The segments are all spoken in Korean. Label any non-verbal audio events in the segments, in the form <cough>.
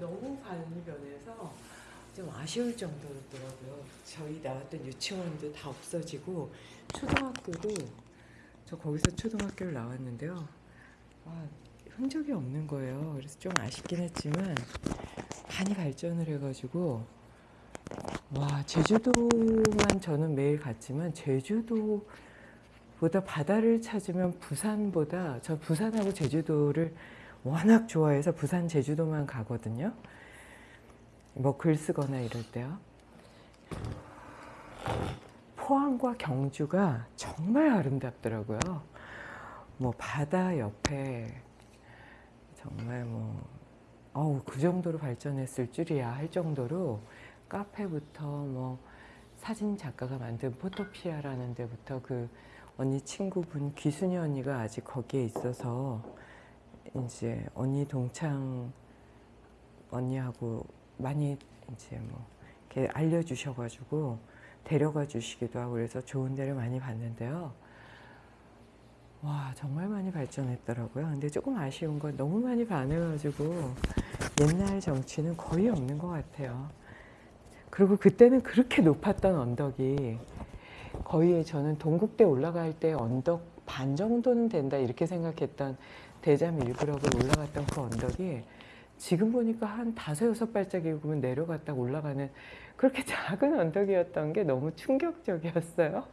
너무 많이 변해서 좀 아쉬울 정도였더라고요. 저희 나왔던 유치원도 다 없어지고 초등학교도 저 거기서 초등학교를 나왔는데요. 아, 흔적이 없는 거예요. 그래서 좀 아쉽긴 했지만 많이 발전을 해가지고 와 제주도만 저는 매일 갔지만 제주도보다 바다를 찾으면 부산보다 저 부산하고 제주도를 워낙 좋아해서 부산 제주도만 가거든요. 뭐 글 쓰거나 이럴 때요. 포항과 경주가 정말 아름답더라고요. 뭐 바다 옆에 정말 뭐 어우 그 정도로 발전했을 줄이야 할 정도로 카페부터 뭐 사진 작가가 만든 포토피아라는 데부터 그 언니 친구분 귀순이 언니가 아직 거기에 있어서 이제 언니 동창 언니하고 많이 이제 뭐 이렇게 알려주셔가지고 데려가 주시기도 하고 그래서 좋은 데를 많이 봤는데요. 와 정말 많이 발전했더라고요. 근데 조금 아쉬운 건 너무 많이 반해가지고 옛날 정치는 거의 없는 것 같아요. 그리고 그때는 그렇게 높았던 언덕이 거의 저는 동국대 올라갈 때 언덕 반 정도는 된다 이렇게 생각했던 대잠 일구라고 올라갔던 그 언덕이 지금 보니까 한 다섯 여섯 발짝이면 내려갔다 올라가는 그렇게 <laughs> 작은 언덕이었던 게 너무 충격적이었어요.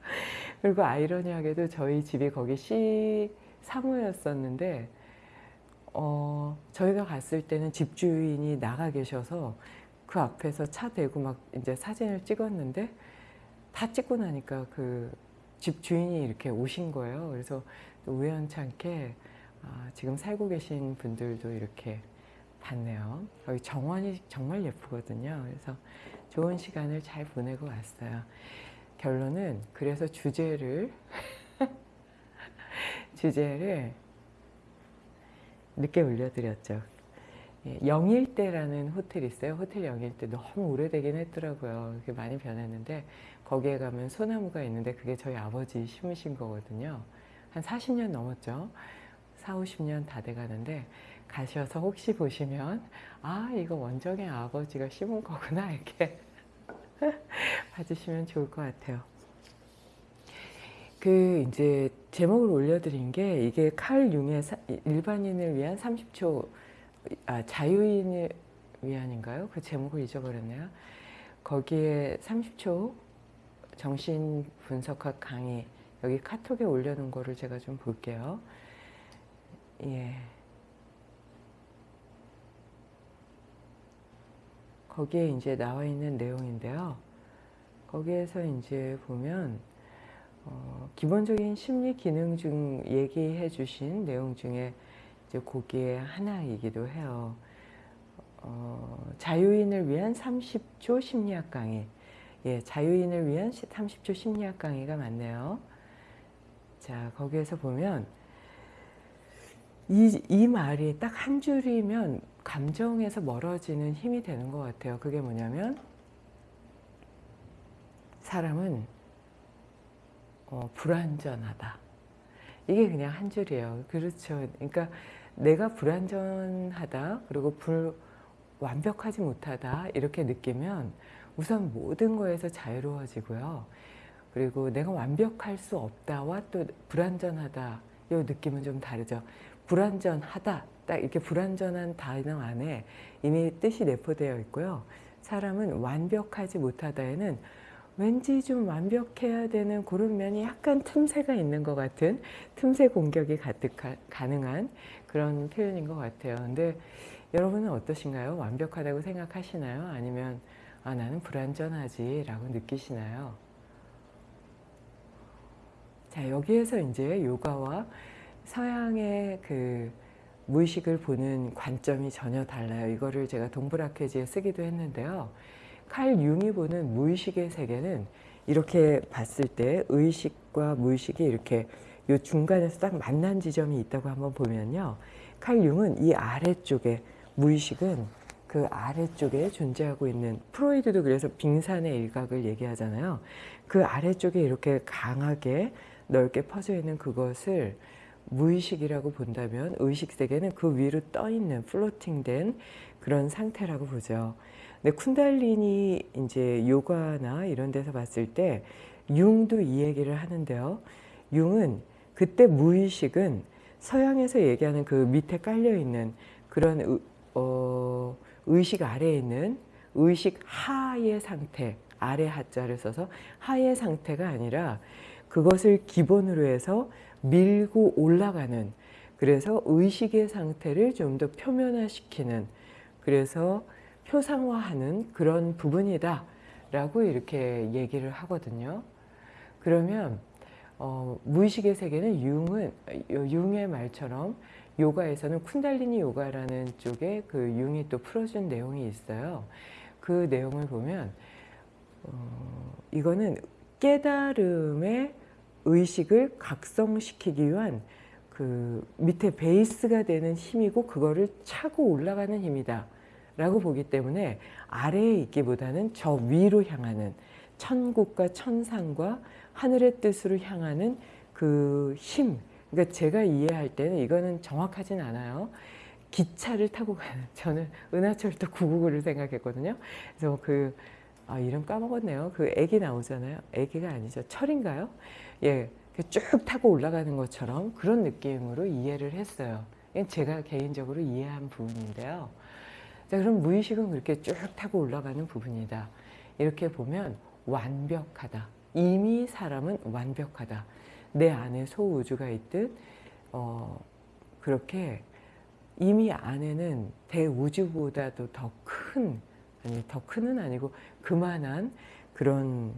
<laughs> 그리고 아이러니하게도 저희 집이 거기 시 사무였었는데 어, 저희가 갔을 때는 집주인이 나가 계셔서 그 앞에서 차 대고 막 이제 사진을 찍었는데 다 찍고 나니까 그 집주인이 이렇게 오신 거예요. 그래서 우연찮게 아, 지금 살고 계신 분들도 이렇게 봤네요. 여기 정원이 정말 예쁘거든요. 그래서 좋은 시간을 잘 보내고 왔어요. 결론은 그래서 주제를 <laughs> 주제를 늦게 올려드렸죠. 예, 영일대라는 호텔이 있어요. 호텔 영일대 너무 오래되긴 했더라고요. 그게 많이 변했는데 거기에 가면 소나무가 있는데 그게 저희 아버지 심으신 거거든요. 한 40년 넘었죠. 4, 50년 다 돼가는데 가셔서 혹시 보시면 아 이거 원정의 아버지가 심은 거구나 <laughs> 이렇게 봐주시면 좋을 것 같아요. 그 이제 제목을 올려드린 게 이게 칼 융의 사, 일반인을 위한 30초 아, 자유인을 위한인가요? 그 제목을 잊어버렸네요. 거기에 30초 정신 분석학 강의 여기 카톡에 올려놓은 거를 제가 좀 볼게요. 예. 거기에 이제 나와 있는 내용인데요. 거기에서 이제 보면 어, 기본적인 심리 기능 중 얘기해 주신 내용 중에 이제 거기에 하나이기도 해요. 어, 자유인을 위한 30초 심리학 강의. 예, 자유인을 위한 30초 심리학 강의가 맞네요. 자, 거기에서 보면 이, 이 말이 딱 한 줄이면 감정에서 멀어지는 힘이 되는 것 같아요. 그게 뭐냐면 사람은 어, 불완전하다. 이게 그냥 한 줄이에요. 그렇죠. 그러니까 내가 불완전하다 그리고 불 완벽하지 못하다 이렇게 느끼면 우선 모든 거에서 자유로워지고요. 그리고 내가 완벽할 수 없다와 또 불완전하다 이 느낌은 좀 다르죠. 불완전하다 딱 이렇게 불완전한 단어 안에 이미 뜻이 내포되어 있고요. 사람은 완벽하지 못하다에는 왠지 좀 완벽해야 되는 그런 면이 약간 틈새가 있는 것 같은 틈새 공격이 가득 가능한 그런 표현인 것 같아요. 근데 여러분은 어떠신가요? 완벽하다고 생각하시나요? 아니면 아 나는 불완전하지 라고 느끼시나요? 자 여기에서 이제 요가와 서양의 그 무의식을 보는 관점이 전혀 달라요. 이거를 제가 동브라케지에 쓰기도 했는데요. 칼 융이 보는 무의식의 세계는 이렇게 봤을 때 의식과 무의식이 이렇게 요 중간에서 딱 만난 지점이 있다고 한번 보면요. 칼 융은 이 아래쪽에 무의식은 그 아래쪽에 존재하고 있는 프로이드도 그래서 빙산의 일각을 얘기하잖아요. 그 아래쪽에 이렇게 강하게 넓게 퍼져 있는 그것을 무의식이라고 본다면 의식 세계는 그 위로 떠 있는 플로팅된 그런 상태라고 보죠. 근데 쿤달리니 이제 요가나 이런 데서 봤을 때 융도 이 얘기를 하는데요. 융은 그때 무의식은 서양에서 얘기하는 그 밑에 깔려 있는 그런 의, 어, 의식 아래에 있는 의식 하의 상태 아래 하자를 써서 하의 상태가 아니라 그것을 기본으로 해서 밀고 올라가는 그래서 의식의 상태를 좀 더 표면화시키는 그래서 표상화하는 그런 부분이다 라고 이렇게 얘기를 하거든요. 그러면 어, 무의식의 세계는 융은 융의 말처럼 요가에서는 쿤달리니 요가라는 쪽에 그 융이 또 풀어준 내용이 있어요. 그 내용을 보면 어, 이거는 깨달음의 의식을 각성시키기 위한 그 밑에 베이스가 되는 힘이고 그거를 차고 올라가는 힘이다 라고 보기 때문에 아래에 있기보다는 저 위로 향하는 천국과 천상과 하늘의 뜻으로 향하는 그 힘, 그러니까 제가 이해할 때는 이거는 정확하진 않아요. 기차를 타고 가는 <laughs> 저는 은하철도 999를 생각했거든요. 그래서 그 아, 이름 까먹었네요. 그 애기 나오잖아요. 애기가 아니죠. 철인가요? 예, 쭉 타고 올라가는 것처럼 그런 느낌으로 이해를 했어요. 제가 개인적으로 이해한 부분인데요. 자, 그럼 무의식은 그렇게 쭉 타고 올라가는 부분이다. 이렇게 보면 완벽하다. 이미 사람은 완벽하다. 내 안에 소우주가 있듯 어, 그렇게 이미 안에는 대우주보다도 더 큰, 아니 더 큰은 아니고 그만한 그런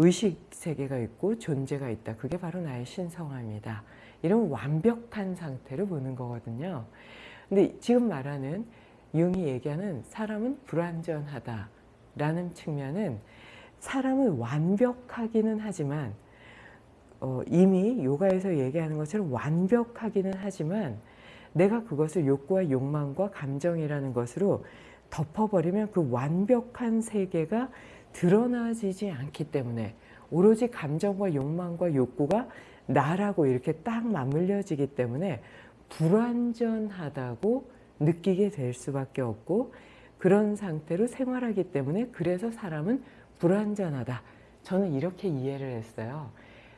의식 세계가 있고 존재가 있다. 그게 바로 나의 신성함이다. 이런 완벽한 상태를 보는 거거든요. 근데 지금 말하는 융이 얘기하는 사람은 불완전하다 라는 측면은 사람은 완벽하기는 하지만 어, 이미 요가에서 얘기하는 것처럼 완벽하기는 하지만 내가 그것을 욕구와 욕망과 감정이라는 것으로 덮어버리면 그 완벽한 세계가 드러나지지 않기 때문에 오로지 감정과 욕망과 욕구가 나라고 이렇게 딱 맞물려지기 때문에 불완전하다고 느끼게 될 수밖에 없고 그런 상태로 생활하기 때문에 그래서 사람은 불완전하다. 저는 이렇게 이해를 했어요.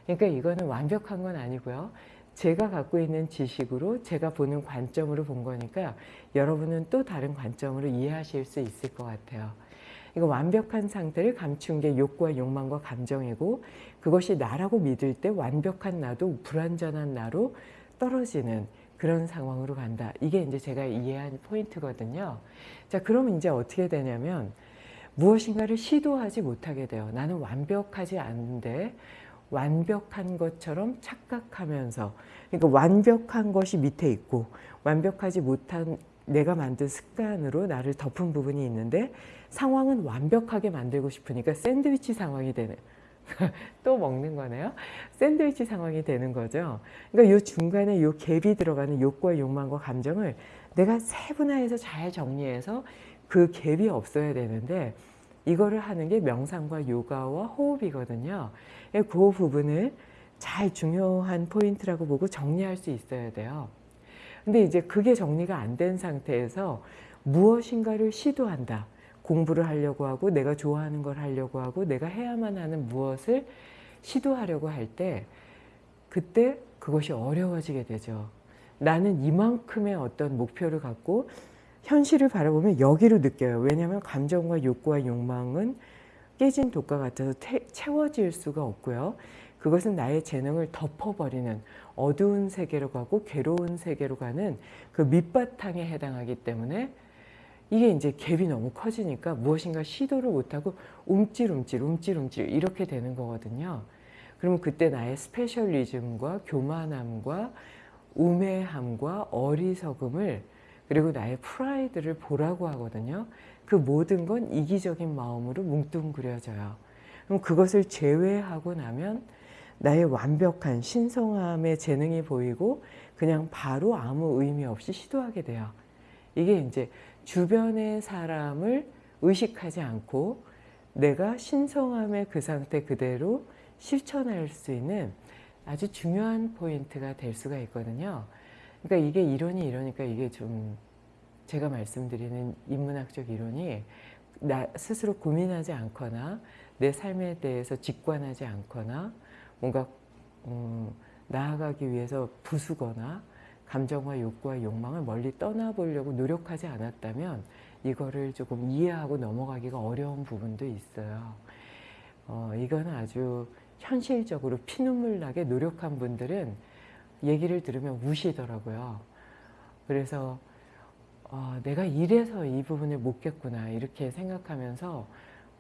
그러니까 이거는 완벽한 건 아니고요. 제가 갖고 있는 지식으로 제가 보는 관점으로 본 거니까 여러분은 또 다른 관점으로 이해하실 수 있을 것 같아요. 이거 완벽한 상태를 감춘 게 욕구와 욕망과 감정이고 그것이 나라고 믿을 때 완벽한 나도 불완전한 나로 떨어지는 그런 상황으로 간다. 이게 이제 제가 이해한 포인트거든요. 자, 그러면 이제 어떻게 되냐면 무엇인가를 시도하지 못하게 돼요. 나는 완벽하지 않은데 완벽한 것처럼 착각하면서 그러니까 완벽한 것이 밑에 있고 완벽하지 못한 내가 만든 습관으로 나를 덮은 부분이 있는데 상황은 완벽하게 만들고 싶으니까 샌드위치 상황이 되는 <laughs> 또 먹는 거네요. 샌드위치 상황이 되는 거죠. 그러니까 이 중간에 이 갭이 들어가는 욕구와 욕망과 감정을 내가 세분화해서 잘 정리해서 그 갭이 없어야 되는데 이거를 하는 게 명상과 요가와 호흡이거든요. 그 부분을 잘 중요한 포인트라고 보고 정리할 수 있어야 돼요. 근데 이제 그게 정리가 안 된 상태에서 무엇인가를 시도한다. 공부를 하려고 하고 내가 좋아하는 걸 하려고 하고 내가 해야만 하는 무엇을 시도하려고 할 때 그때 그것이 어려워지게 되죠. 나는 이만큼의 어떤 목표를 갖고 현실을 바라보면 여기로 느껴요. 왜냐하면 감정과 욕구와 욕망은 깨진 독과 같아서 태, 채워질 수가 없고요. 그것은 나의 재능을 덮어버리는 어두운 세계로 가고 괴로운 세계로 가는 그 밑바탕에 해당하기 때문에 이게 이제 갭이 너무 커지니까 무엇인가 시도를 못하고 움찔움찔 움찔움찔 이렇게 되는 거거든요. 그러면 그때 나의 specialism과 교만함과 우매함과 어리석음을 그리고 나의 프라이드를 보라고 하거든요. 그 모든 건 이기적인 마음으로 뭉뚱그려져요. 그럼 그것을 제외하고 나면 나의 완벽한 신성함의 재능이 보이고 그냥 바로 아무 의미 없이 시도하게 돼요. 이게 이제 주변의 사람을 의식하지 않고 내가 신성함의 그 상태 그대로 실천할 수 있는 아주 중요한 포인트가 될 수가 있거든요. 그러니까 이게 이론이 이러니까 이게 좀 제가 말씀드리는 인문학적 이론이 나 스스로 고민하지 않거나 내 삶에 대해서 직관하지 않거나 뭔가 음, 나아가기 위해서 부수거나 감정과 욕구와 욕망을 멀리 떠나보려고 노력하지 않았다면 이거를 조금 이해하고 넘어가기가 어려운 부분도 있어요. 어, 이건 아주 현실적으로 피눈물 나게 노력한 분들은 얘기를 들으면 우시더라고요. 그래서 어, 내가 이래서 이 부분을 못 깼구나 이렇게 생각하면서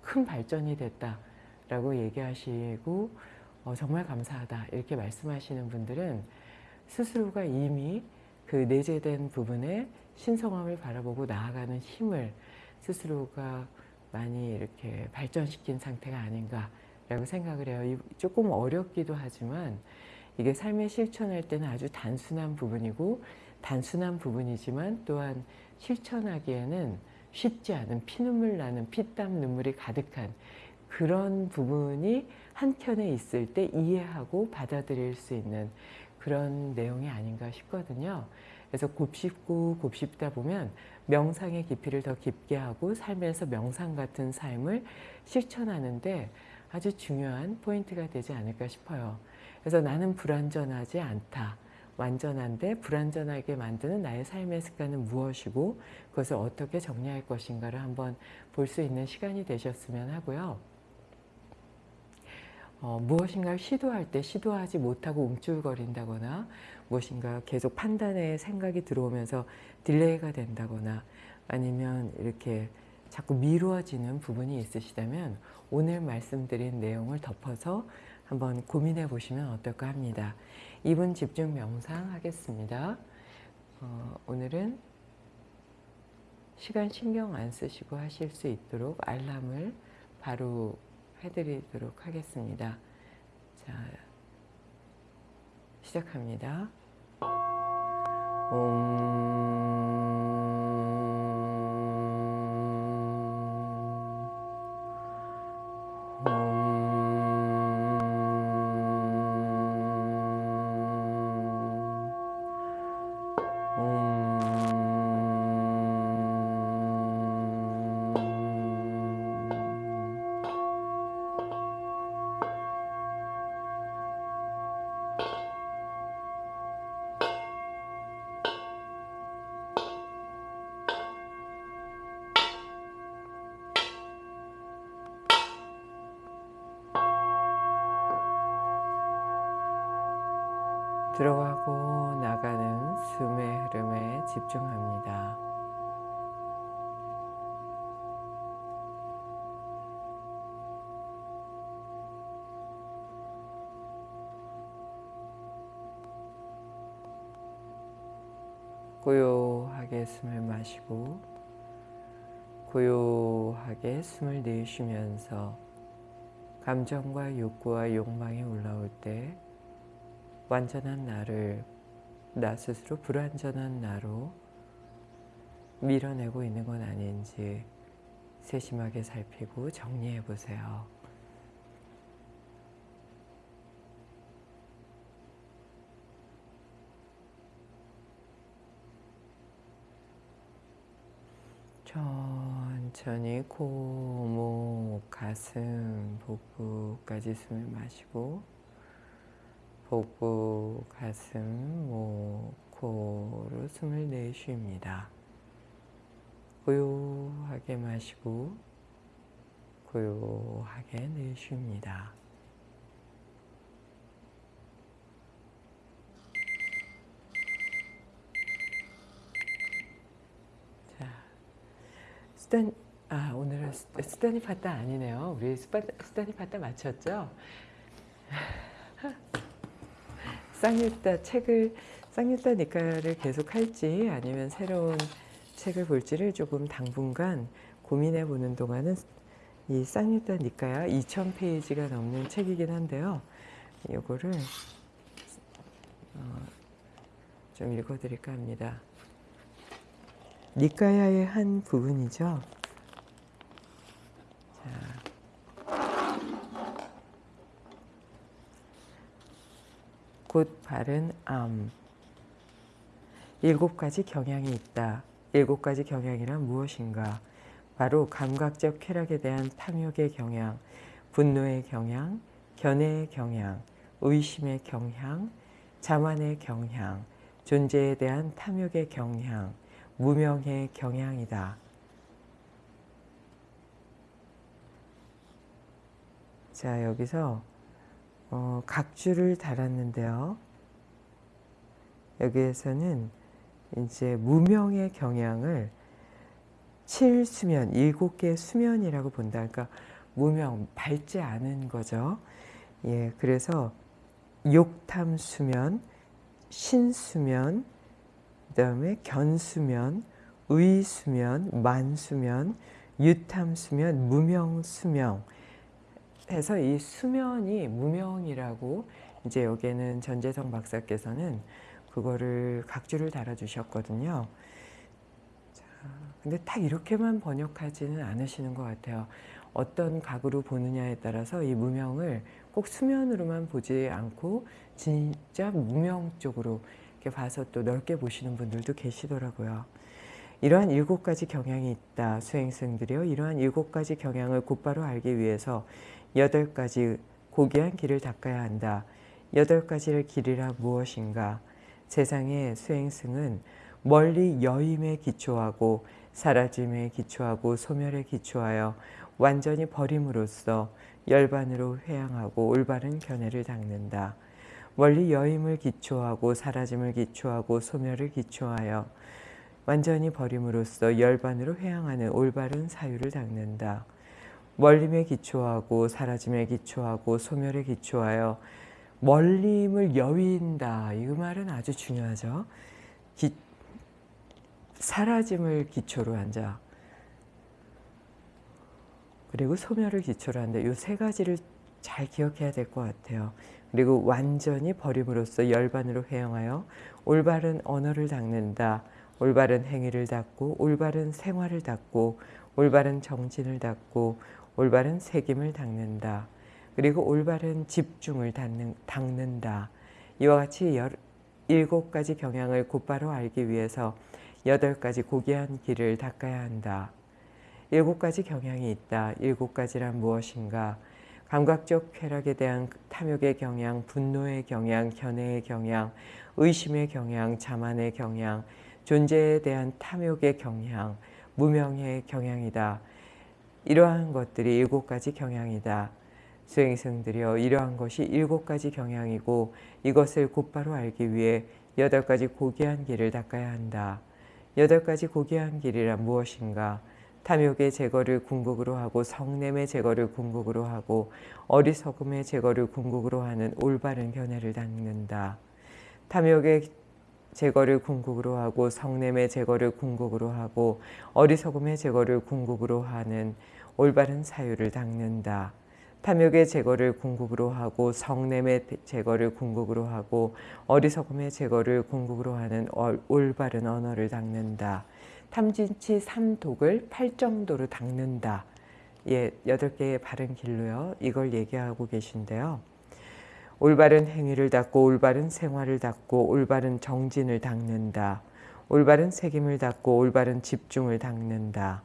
큰 발전이 됐다라고 얘기하시고 어, 정말 감사하다 이렇게 말씀하시는 분들은 스스로가 이미 그 내재된 부분에 신성함을 바라보고 나아가는 힘을 스스로가 많이 이렇게 발전시킨 상태가 아닌가라고 생각을 해요. 조금 어렵기도 하지만 이게 삶에 실천할 때는 아주 단순한 부분이고 단순한 부분이지만 또한 실천하기에는 쉽지 않은 피눈물 나는 피땀 눈물이 가득한 그런 부분이 한켠에 있을 때 이해하고 받아들일 수 있는 그런 내용이 아닌가 싶거든요. 그래서 곱씹고 곱씹다 보면 명상의 깊이를 더 깊게 하고 삶에서 명상 같은 삶을 실천하는데 아주 중요한 포인트가 되지 않을까 싶어요. 그래서 나는 불완전하지 않다. 완전한데 불완전하게 만드는 나의 삶의 습관은 무엇이고 그것을 어떻게 정리할 것인가를 한번 볼 수 있는 시간이 되셨으면 하고요. 어, 무엇인가를 시도할 때 시도하지 못하고 움찔거린다거나 무엇인가 계속 판단에 생각이 들어오면서 delay가 된다거나 아니면 이렇게 자꾸 미루어지는 부분이 있으시다면 오늘 말씀드린 내용을 덮어서 한번 고민해 보시면 어떨까 합니다. 2분 집중 명상 하겠습니다. 어, 오늘은 시간 신경 안 쓰시고 하실 수 있도록 알람을 바로 해드리도록 하겠습니다. 자, 시작합니다. 들어가고 나가는 숨의 흐름에 집중합니다. 고요하게 숨을 마시고 고요하게 숨을 내쉬면서 감정과 욕구와 욕망이 올라올 때 완전한 나를 나 스스로 불완전한 나로 밀어내고 있는 건 아닌지 세심하게 살피고 정리해 보세요. 천천히 코, 목, 가슴, 복부까지 숨을 마시고 복부, 가슴, 목, 코로 숨을 내쉽니다. 고요하게 마시고 고요하게 내쉽니다. 자, 수단, 아, 오늘은 수단이 파타 아니네요. 우리 수단이 파타 맞췄죠? 쌍유따 책을 쌍유따 니까를 계속 할지 아니면 새로운 책을 볼지를 조금 당분간 고민해 보는 동안은 이 쌍유따 니까야 2000페이지가 넘는 책이긴 한데요. 이거를 어, 좀 읽어 드릴까 합니다. 니까야의 한 부분이죠. 곧 바른 암. 일곱 가지 경향이 있다. 일곱 가지 경향이란 무엇인가? 바로 감각적 쾌락에 대한 탐욕의 경향, 분노의 경향, 견해의 경향, 의심의 경향, 자만의 경향, 존재에 대한 탐욕의 경향, 무명의 경향이다. 자 여기서 어, 각주를 달았는데요. 여기에서는 이제 무명의 경향을 7수면, 7개 수면이라고 본다. 그러니까 무명, 밝지 않은 거죠. 예, 그래서 욕탐 수면, 신수면, 그 다음에 견수면, 의수면, 만수면, 유탐수면, 무명수명 해서 이 수면이 무명이라고 이제 여기에는 전재성 박사께서는 그거를 각주를 달아주셨거든요. 자, 근데 딱 이렇게만 번역하지는 않으시는 것 같아요. 어떤 각으로 보느냐에 따라서 이 무명을 꼭 수면으로만 보지 않고 진짜 무명 쪽으로 이렇게 봐서 또 넓게 보시는 분들도 계시더라고요. 이러한 일곱 가지 경향이 있다. 수행승들이요. 이러한 일곱 가지 경향을 곧바로 알기 위해서 여덟 가지 고귀한 길을 닦아야 한다. 여덟 가지의 길이라 무엇인가? 세상의 수행승은 멀리 여임에 기초하고 사라짐에 기초하고 소멸에 기초하여 완전히 버림으로써 열반으로 회양하고 올바른 견해를 닦는다. 멀리 여임을 기초하고 사라짐을 기초하고 소멸을 기초하여 완전히 버림으로써 열반으로 회양하는 올바른 사유를 닦는다. 멀림에 기초하고 사라짐에 기초하고 소멸에 기초하여 멀림을 여윈다. 이 말은 아주 중요하죠. 기, 사라짐을 기초로 한 자. 그리고 소멸을 기초로 한다. 이 세 가지를 잘 기억해야 될 것 같아요. 그리고 완전히 버림으로써 열반으로 회영하여 올바른 언어를 닦는다. 올바른 행위를 닦고 올바른 생활을 닦고 올바른 정진을 닦고 올바른 새김을 닦는다. 그리고 올바른 집중을 닦는, 닦는다. 이와 같이 열, 일곱 가지 경향을 곧바로 알기 위해서 여덟 가지 고귀한 길을 닦아야 한다. 일곱 가지 경향이 있다. 일곱 가지란 무엇인가? 감각적 쾌락에 대한 탐욕의 경향, 분노의 경향, 견해의 경향, 의심의 경향, 자만의 경향, 존재에 대한 탐욕의 경향, 무명의 경향이다. 이러한 것들이 일곱 가지 경향이다. 수행승들이여 이러한 것이 일곱 가지 경향이고 이것을 곧바로 알기 위해 여덟 가지 고귀한 길을 닦아야 한다. 여덟 가지 고귀한 길이란 무엇인가? 탐욕의 제거를 궁극으로 하고 성냄의 제거를 궁극으로 하고 어리석음의 제거를 궁극으로 하는 올바른 견해를 닦는다. 탐욕의 제거를 궁극으로 하고 성냄의 제거를 궁극으로 하고 어리석음의 제거를 궁극으로 하는 올바른 사유를 닦는다. 탐욕의 제거를 궁극으로 하고 성냄의 제거를 궁극으로 하고 어리석음의 제거를 궁극으로 하는 올바른 언어를 닦는다. 탐진치 삼독을 팔정도로 닦는다. 예, 여덟 개의 바른 길로요. 이걸 얘기하고 계신데요. 올바른 행위를 닦고 올바른 생활을 닦고 올바른 정진을 닦는다. 올바른 책임을 닦고 올바른 집중을 닦는다.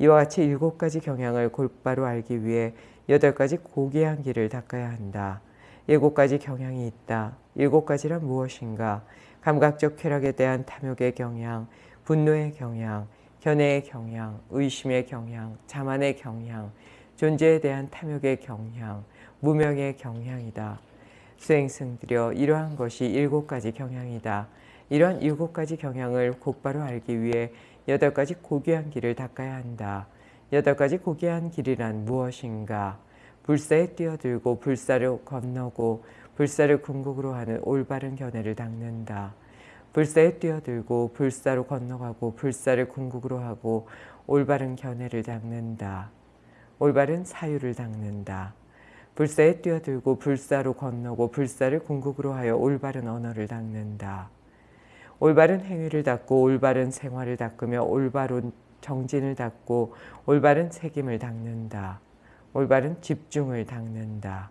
이와 같이 일곱 가지 경향을 곧바로 알기 위해 여덟 가지 고귀한 길을 닦아야 한다. 일곱 가지 경향이 있다. 일곱 가지란 무엇인가? 감각적 쾌락에 대한 탐욕의 경향, 분노의 경향, 견해의 경향, 의심의 경향, 자만의 경향, 존재에 대한 탐욕의 경향, 무명의 경향이다. 수행승들여 이러한 것이 일곱 가지 경향이다. 이러한 일곱 가지 경향을 곧바로 알기 위해 여덟 가지 고귀한 길을 닦아야 한다. 여덟 가지 고귀한 길이란 무엇인가? 불사에 뛰어들고 불사를 건너고 불사를 궁극으로 하는 올바른 견해를 닦는다. 불사에 뛰어들고 불사로 건너가고 불사를 궁극으로 하고 올바른 견해를 닦는다. 올바른 사유를 닦는다. 불사에 뛰어들고 불사로 건너고 불사를 궁극으로 하여 올바른 언어를 닦는다. 올바른 행위를 닦고 올바른 생활을 닦으며 올바른 정진을 닦고 올바른 책임을 닦는다. 올바른 집중을 닦는다.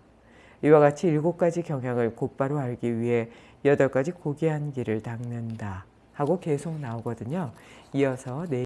이와 같이 일곱 가지 경향을 곧바로 알기 위해 여덟 가지 고귀한 길을 닦는다 하고 계속 나오거든요. 이어서 네